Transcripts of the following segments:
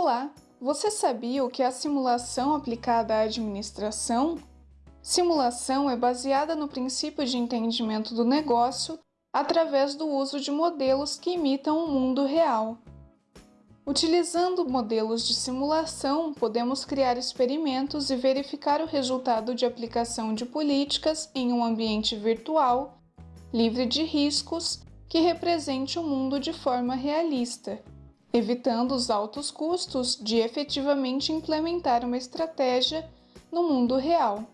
Olá! Você sabia o que é a simulação aplicada à administração? Simulação é baseada no princípio de entendimento do negócio através do uso de modelos que imitam o mundo real. Utilizando modelos de simulação, podemos criar experimentos e verificar o resultado de aplicação de políticas em um ambiente virtual, livre de riscos, que represente o mundo de forma realista evitando os altos custos de efetivamente implementar uma estratégia no mundo real.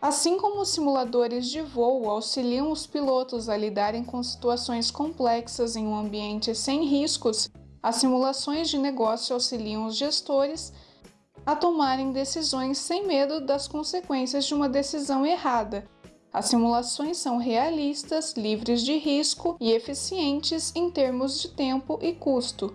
Assim como os simuladores de voo auxiliam os pilotos a lidarem com situações complexas em um ambiente sem riscos, as simulações de negócio auxiliam os gestores a tomarem decisões sem medo das consequências de uma decisão errada. As simulações são realistas, livres de risco e eficientes em termos de tempo e custo.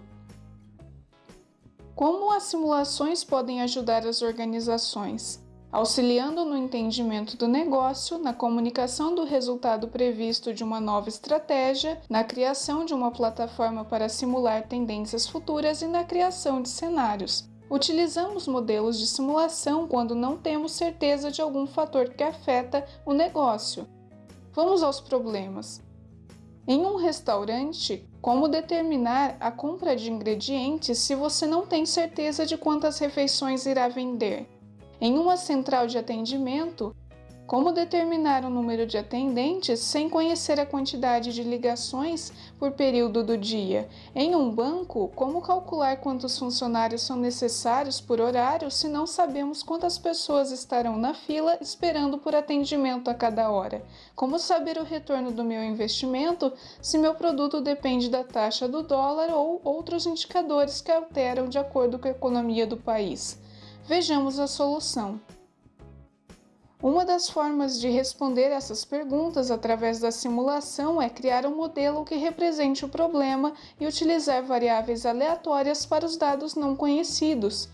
Como as simulações podem ajudar as organizações? Auxiliando no entendimento do negócio, na comunicação do resultado previsto de uma nova estratégia, na criação de uma plataforma para simular tendências futuras e na criação de cenários. Utilizamos modelos de simulação quando não temos certeza de algum fator que afeta o negócio. Vamos aos problemas. Em um restaurante, como determinar a compra de ingredientes se você não tem certeza de quantas refeições irá vender? Em uma central de atendimento, como determinar o número de atendentes sem conhecer a quantidade de ligações por período do dia? Em um banco, como calcular quantos funcionários são necessários por horário se não sabemos quantas pessoas estarão na fila esperando por atendimento a cada hora? Como saber o retorno do meu investimento se meu produto depende da taxa do dólar ou outros indicadores que alteram de acordo com a economia do país? Vejamos a solução. Uma das formas de responder essas perguntas através da simulação é criar um modelo que represente o problema e utilizar variáveis aleatórias para os dados não conhecidos.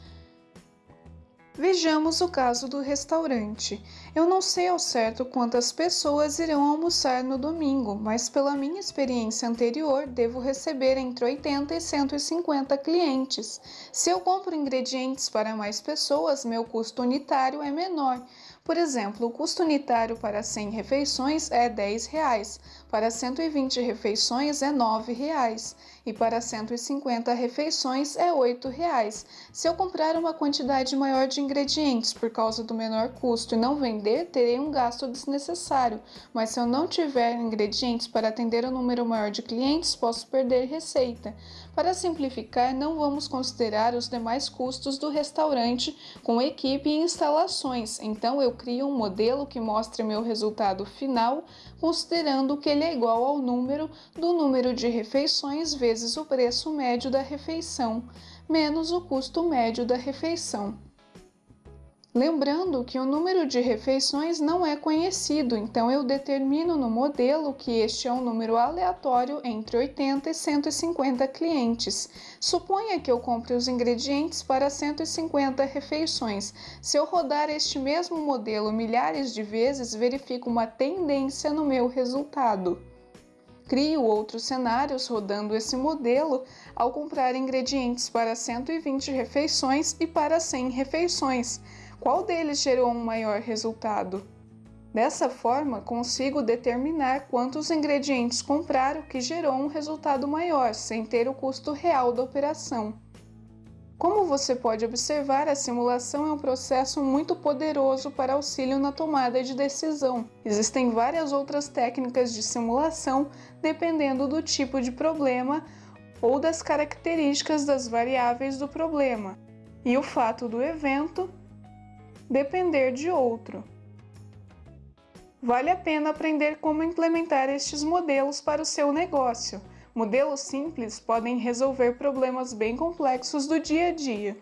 Vejamos o caso do restaurante. Eu não sei ao certo quantas pessoas irão almoçar no domingo, mas pela minha experiência anterior, devo receber entre 80 e 150 clientes. Se eu compro ingredientes para mais pessoas, meu custo unitário é menor. Por exemplo, o custo unitário para 100 refeições é 10 reais, para 120 refeições é 9 reais, e para 150 refeições é 8 reais. Se eu comprar uma quantidade maior de ingredientes por causa do menor custo e não vender, terei um gasto desnecessário, mas se eu não tiver ingredientes para atender um número maior de clientes, posso perder receita. Para simplificar, não vamos considerar os demais custos do restaurante com equipe e instalações, então eu crio um modelo que mostre meu resultado final, considerando que ele é igual ao número do número de refeições vezes o preço médio da refeição, menos o custo médio da refeição. Lembrando que o número de refeições não é conhecido, então eu determino no modelo que este é um número aleatório entre 80 e 150 clientes. Suponha que eu compre os ingredientes para 150 refeições. Se eu rodar este mesmo modelo milhares de vezes, verifico uma tendência no meu resultado. Crio outros cenários rodando esse modelo ao comprar ingredientes para 120 refeições e para 100 refeições. Qual deles gerou um maior resultado? Dessa forma, consigo determinar quantos ingredientes comprar, o que gerou um resultado maior, sem ter o custo real da operação. Como você pode observar, a simulação é um processo muito poderoso para auxílio na tomada de decisão. Existem várias outras técnicas de simulação dependendo do tipo de problema ou das características das variáveis do problema e o fato do evento depender de outro. Vale a pena aprender como implementar estes modelos para o seu negócio. Modelos simples podem resolver problemas bem complexos do dia a dia.